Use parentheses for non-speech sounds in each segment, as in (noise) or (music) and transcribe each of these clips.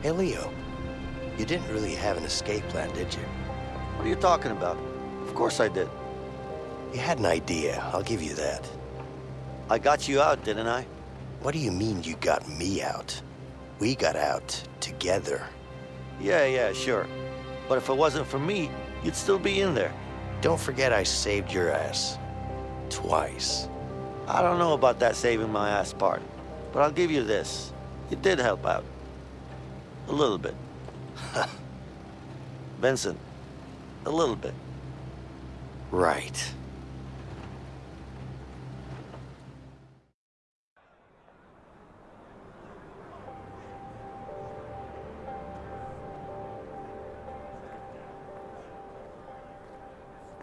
Hey, Leo. You didn't really have an escape plan, did you? What are you talking about? Of course I did. You had an idea, I'll give you that. I got you out, didn't I? What do you mean you got me out? We got out together. Yeah, yeah, sure. But if it wasn't for me, you'd still be in there. Don't forget I saved your ass. Twice. I don't know about that saving my ass part, but I'll give you this. It did help out. A little bit. (laughs) Vincent, a little bit. Right.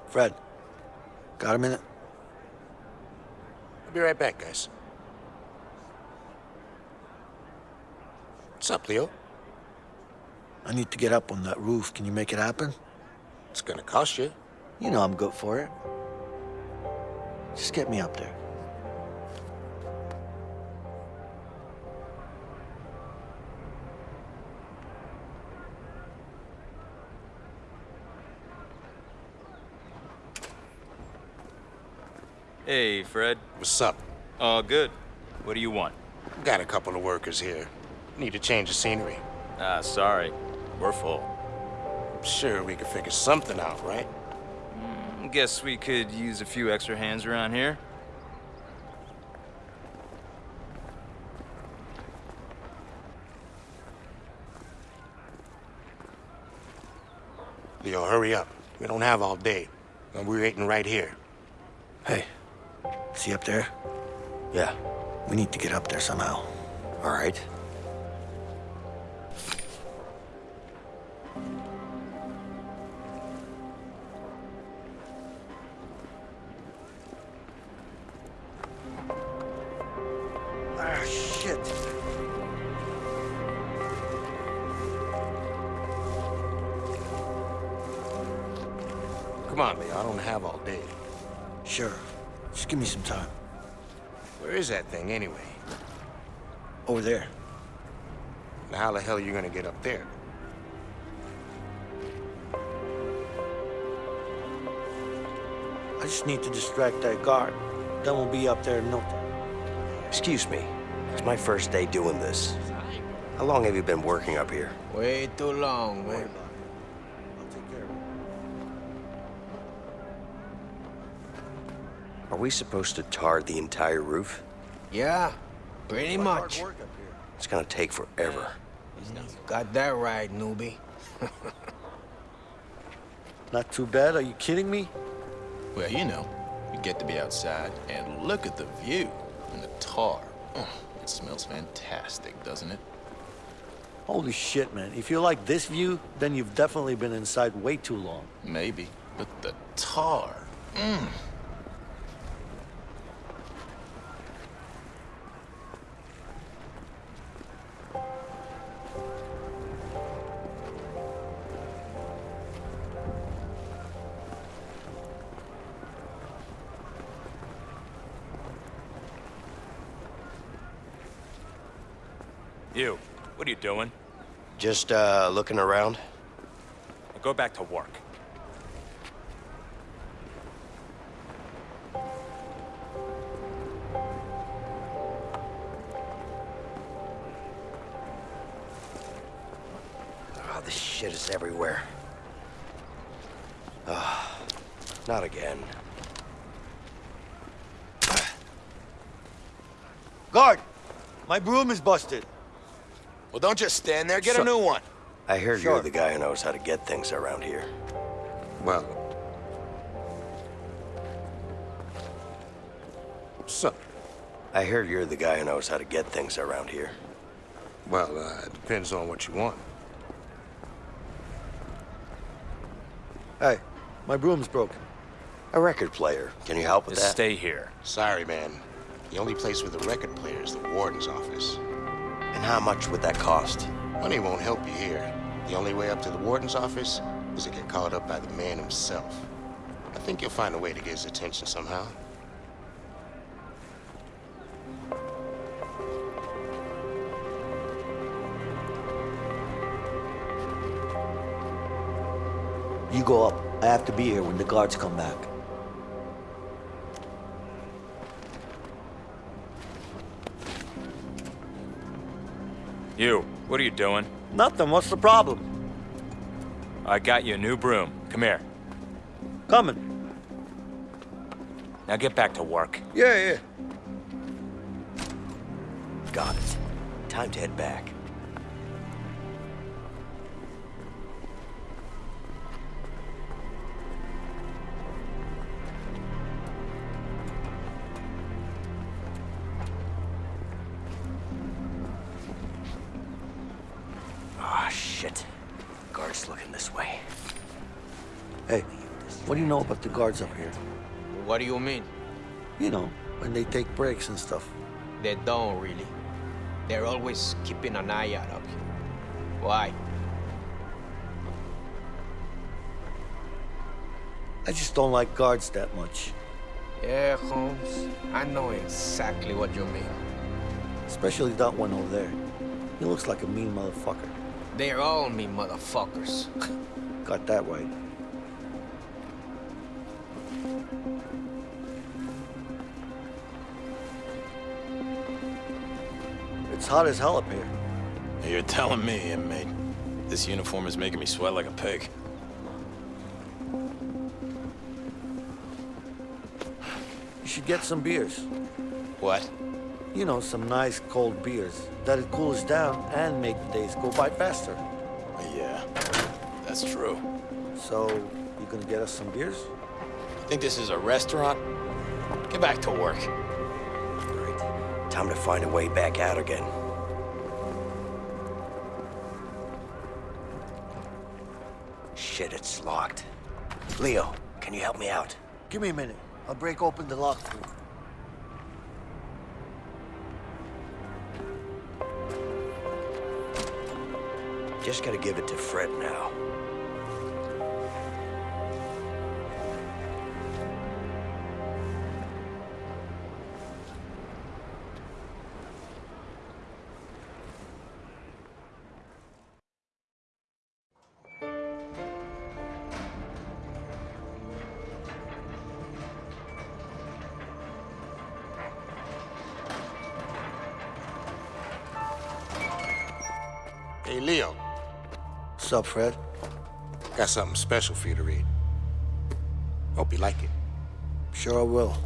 Fred, got a minute? I'll be right back, guys. What's up, Leo? I need to get up on that roof. Can you make it happen? It's gonna cost you. You know I'm good for it. Just get me up there. Hey, Fred. What's up? All good. What do you want? Got a couple of workers here. Need to change the scenery. Ah, sorry. We're full. I'm Sure, we could figure something out, right? Hmm, guess we could use a few extra hands around here. Leo, hurry up. We don't have all day. And we're waiting right here. Hey, see up there? Yeah, We need to get up there somehow. all right. Come on, Leo. I don't have all day. Sure. Just give me some time. Where is that thing, anyway? Over there. Now, how the hell are you gonna get up there? I just need to distract that guard. Then we'll be up there in no time. Excuse me. It's my first day doing this. How long have you been working up here? Way too long, Don't worry man. Are we supposed to tar the entire roof? Yeah, pretty much. Hard work up here. It's gonna take forever. Got that right, newbie. (laughs) Not too bad. Are you kidding me? Well, you know, you get to be outside and look at the view and the tar. Mm, It smells fantastic, doesn't it? Holy shit, man. If you like this view, then you've definitely been inside way too long. Maybe, but the tar. Mm. You, what are you doing? Just, uh, looking around? Go back to work. Oh, this shit is everywhere. Ah, not again. Guard! My broom is busted. Well, don't just stand there. Get So- a new one. I heard Sure. you're the guy who knows how to get things around here. Well... What's up? I heard you're the guy who knows how to get things around here. Well, uh, it depends on what you want. Hey, my broom's broken. A record player. Can you help with Just that? stay here. Sorry, man. The only place with a record player is the warden's office. And how much would that cost? Money won't help you here. The only way up to the warden's office is to get called up by the man himself. I think you'll find a way to get his attention somehow. You go up. I have to be here when the guards come back. You, what are you doing? Nothing. What's the problem? I got you a new broom. Come here. Coming. Now get back to work. Yeah, yeah. Got it. Time to head back. Hey, what do you know about the guards up here? What do you mean? You know, when they take breaks and stuff. They don't really. They're always keeping an eye out up here. Why? I just don't like guards that much. Yeah, Holmes. I know exactly what you mean. Especially that one over there. He looks like a mean motherfucker. They're all mean motherfuckers. (laughs) Got that right. It's hot as hell up here. You're telling me, inmate. This uniform is making me sweat like a pig. You should get some beers. What? You know, some nice cold beers. That'll cool us down and make the days go by faster. Yeah, that's true. So, you gonna get us some beers? I think this is a restaurant? Get back to work. Time to find a way back out again. Shit, it's locked. Leo, can you help me out? Give me a minute. I'll break open the lock for you. Just gotta give it to Fred now. What's up, Fred? got something special for you to read. Hope you like it. Sure I will.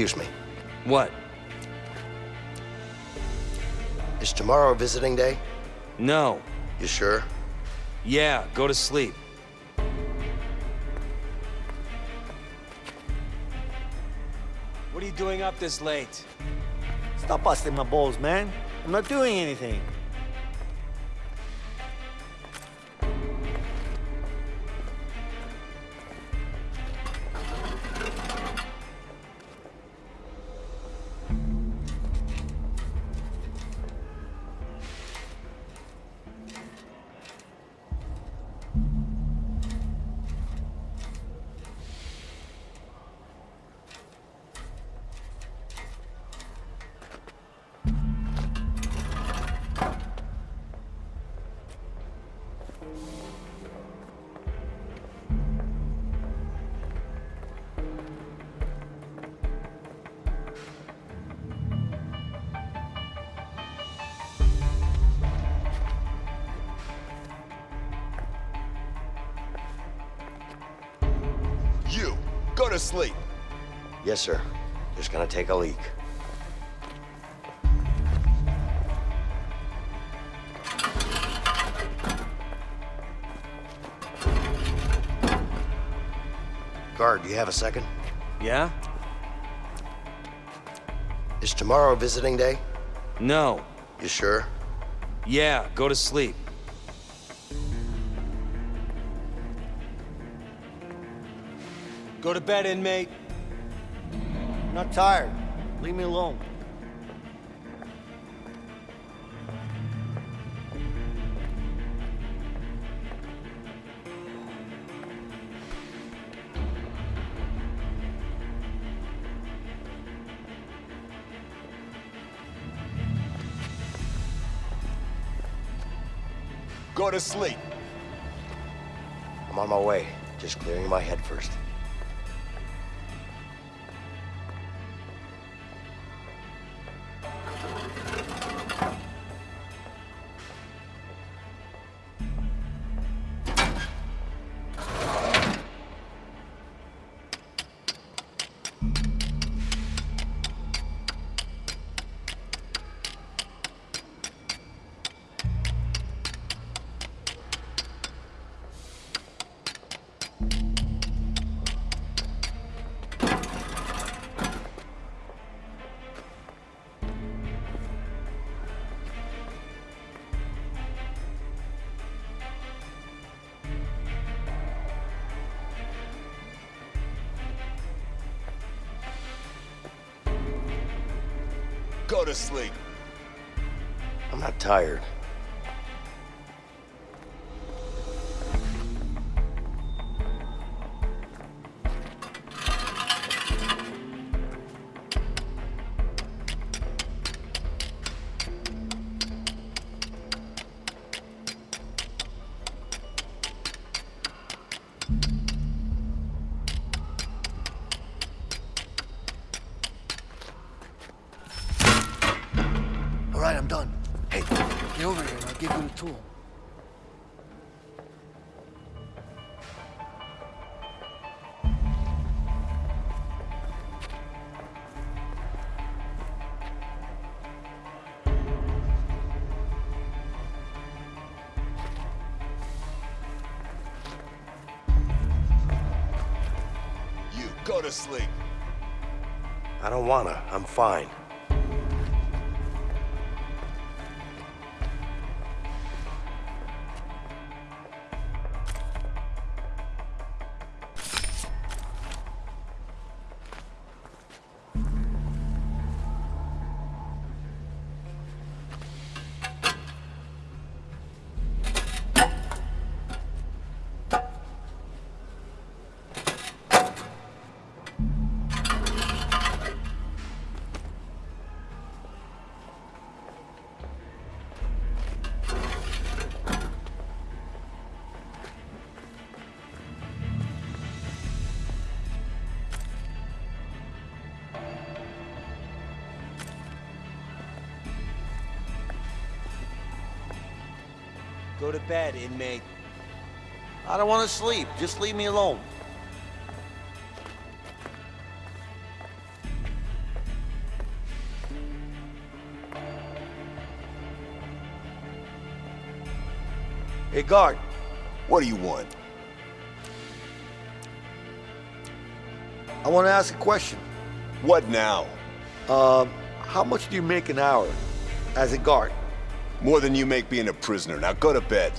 Excuse me. What? Is tomorrow visiting day? No. You sure? Yeah, go to sleep. What are you doing up this late? Stop busting my balls, man. I'm not doing anything. Go to sleep. Yes, sir. Just gonna take a leak. Guard, do you have a second? Yeah? Is tomorrow visiting day? No. You sure? Yeah, go to sleep. Go to bed, inmate. I'm not tired. Leave me alone. Go to sleep. I'm on my way. Just clearing my head first. Go to sleep. I'm not tired. Go to sleep. I don't wanna. I'm fine. Go to bed, inmate. I don't want to sleep. Just leave me alone. Hey, guard. What do you want? I want to ask a question. What now? Um, how much do you make an hour as a guard? More than you make being a prisoner. Now go to bed.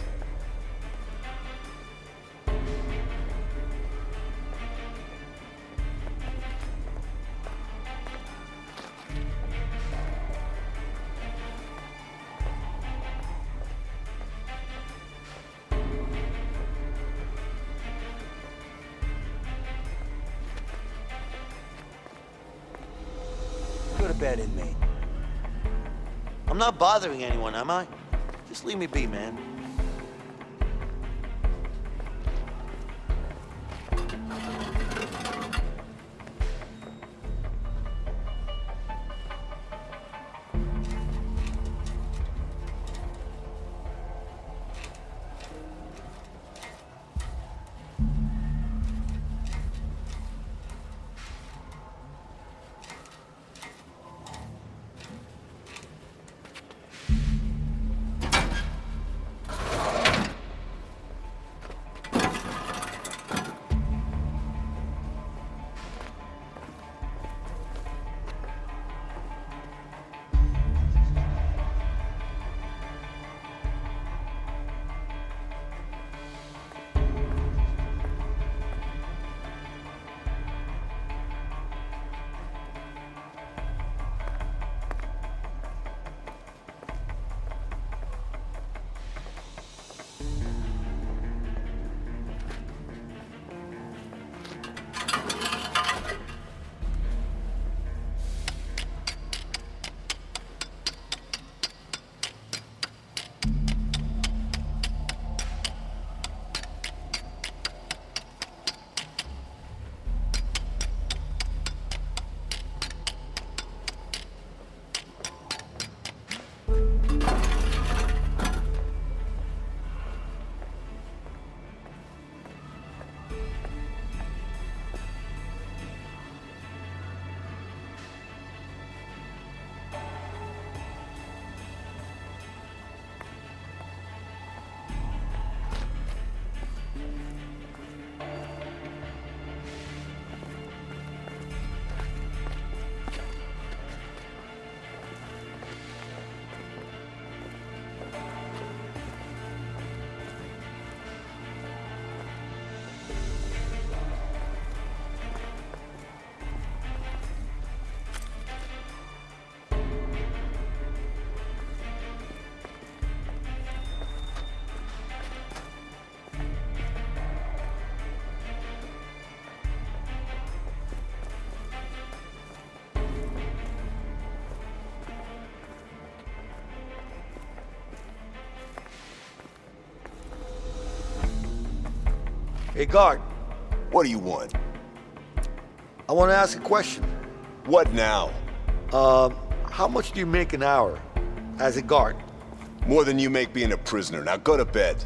Bothering anyone, am I? Just leave me be, man. Hey, guard, What do you want? I want to ask a question. What now? Um, how much do you make an hour as a guard? More than you make being a prisoner. Now go to bed.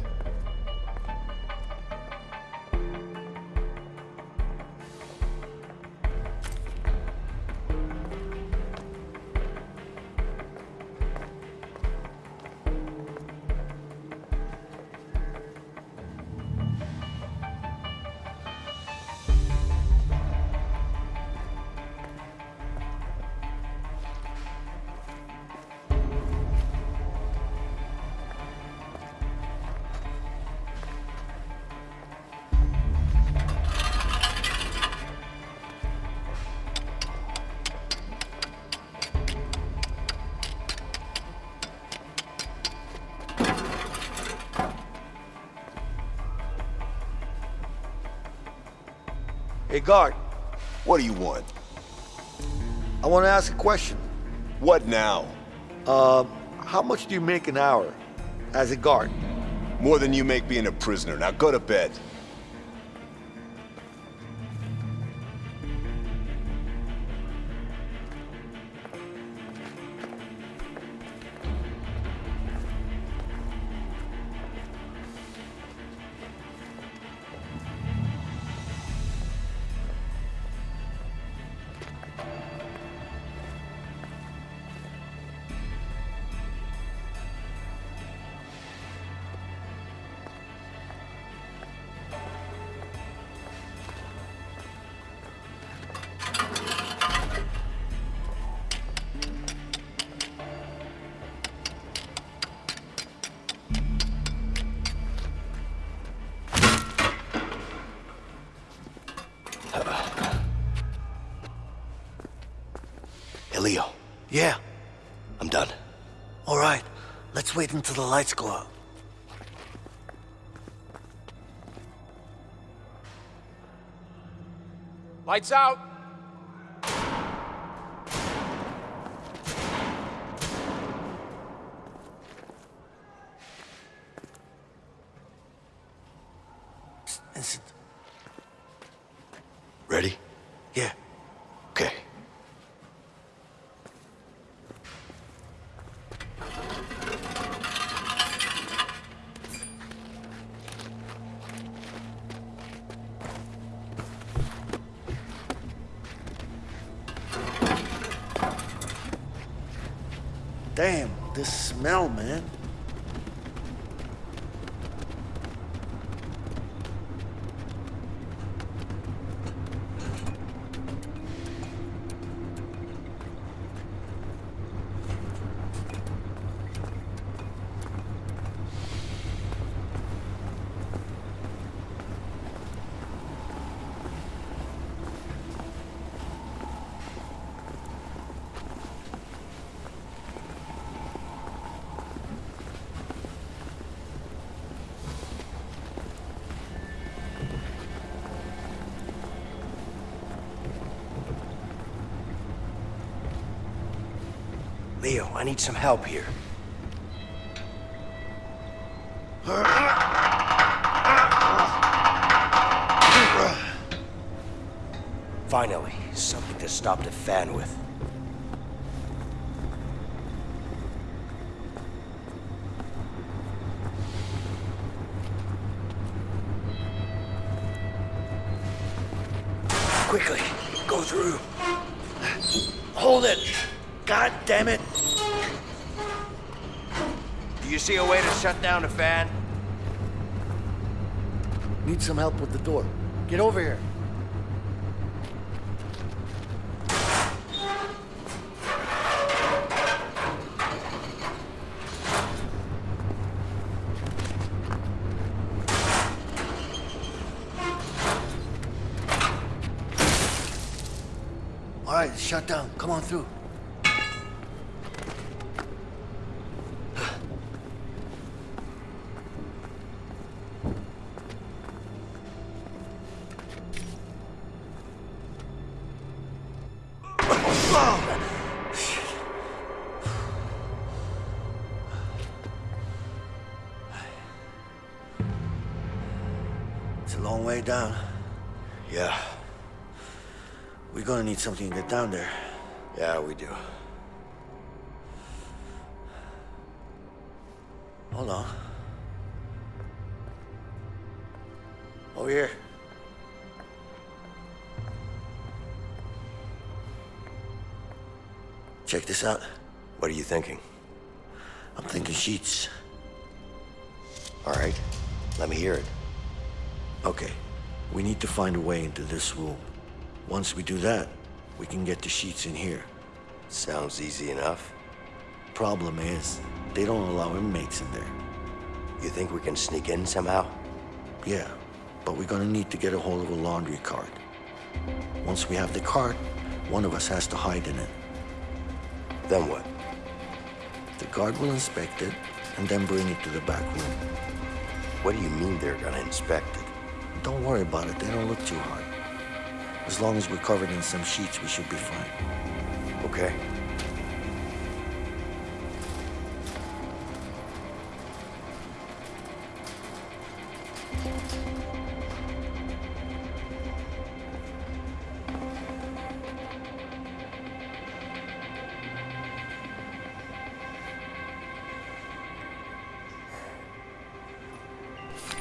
Hey, guard, What do you want? I want to ask a question. What now? Um, how much do you make an hour as a guard? More than you make being a prisoner. Now go to bed. Hey, Leo. Yeah. I'm done. All right. Let's wait until the lights go out. Lights out! Vincent. Ready? Yeah. Okay. Damn, this smell, man. Leo, I need some help here. Finally, something to stop the fan with. Quickly, go through. Hold it! God damn it! Do you see a way to shut down the fan? Need some help with the door. Get over here. All right, shut down. Come on through. Down. Yeah, We're gonna need something to get down there. yeah, we do. Hold on. Over here. Check this out. What are you thinking? I'm thinking sheets. All right, let me hear it. Okay, we need to find a way into this room. Once we do that, we can get the sheets in here. Sounds easy enough. Problem is, they don't allow inmates in there. You think we can sneak in somehow? Yeah, but we're gonna need to get a hold of a laundry cart. Once we have the cart, one of us has to hide in it. Then what? The guard will inspect it and then bring it to the back room. What do you mean they're gonna inspect it? Don't worry about it, they don't look too hard. As long as we're covered in some sheets, we should be fine. Okay.